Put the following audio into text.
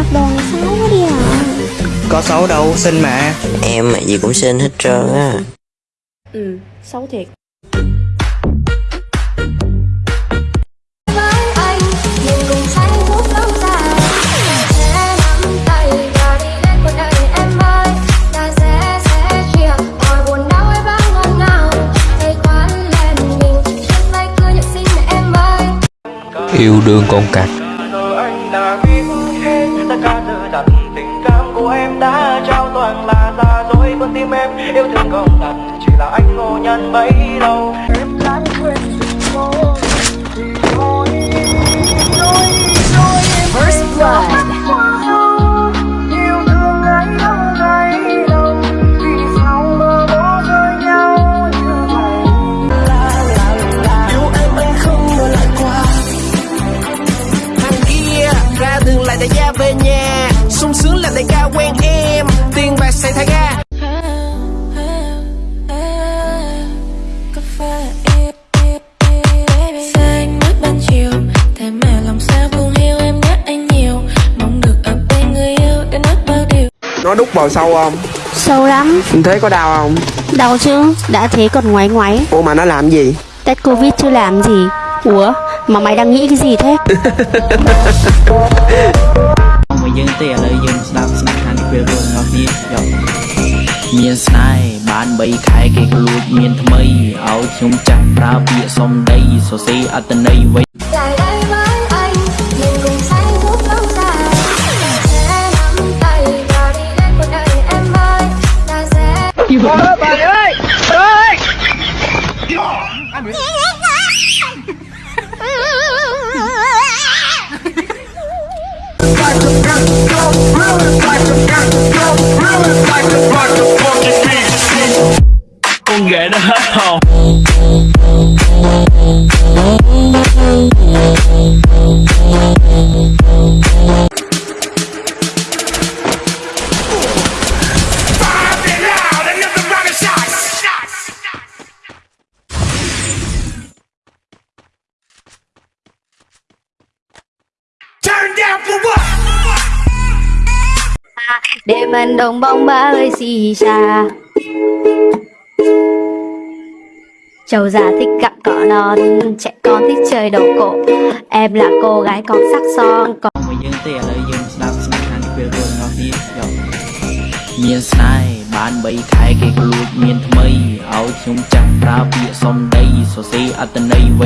mặc đồ này xấu quá đi à? Có xấu đâu, xinh mà Em gì cũng xinh hết trơn á. Ừ, xấu thiệt. Với anh nhìn cùng say phút lâu dài. Sẽ nắm tay và đi đến cuộc đời em ơi. Ta sẽ sẽ chia mọi buồn đau ấy vắng ngọt ngào. Tay khoan lên mình chân tay cứ nhẹ xin em ơi. Yêu đương con cặc của em đã trao toàn là giả dối Con tim em yêu thương không thật Chỉ là anh ngộ nhận bấy lâu. Em lãng quên First blood. Lại ra về nhà sung sướng là đại ca quen em. Tiền bạc xài thay ga. Cà phê xanh mất ban chiều thế mà lòng sao buồn hiu em nhớ anh nhiều. Mong được ở bên người yêu để nói bao điều. Nó đút vào sâu không Sâu lắm. Thế có đau không? Đau chứ Đã thế còn ngoáy ngoáy ủa mà nó làm gì? Test Covid chưa làm gì. Ủa Mà mày đang nghĩ cái gì thế? មួ យយើងទេឥឡូវយើងស្ដាប់ស្នាខានពេលរួមរបស់គ្នាយកមានស្នេហ៍បាន3ខែគេក៏លួចមានថ្មីឲ្យខ្ញុំចាស់ប្រើពាក្យសំដីសរសេរអត្តន័យໄວ lại đây với anh nhìn cùng say phút lâu Đêm anh đồng bóng ba ơi xì xa Châu già thích gặp cỏ non Trẻ con thích chơi đầu cổ Em là cô gái còn sắc son còn មួយយើងទេឥឡូវយើងស្ដាប់ស្នាខានពេលរួមរបស់គ្នាយកមានស្នេហ៍បាន3ខែគេក៏លួចមានថ្មីឲ្យខ្ញុំចាស់ប្រើពាក្យសំដីសរសេរអត្តន័យໄວ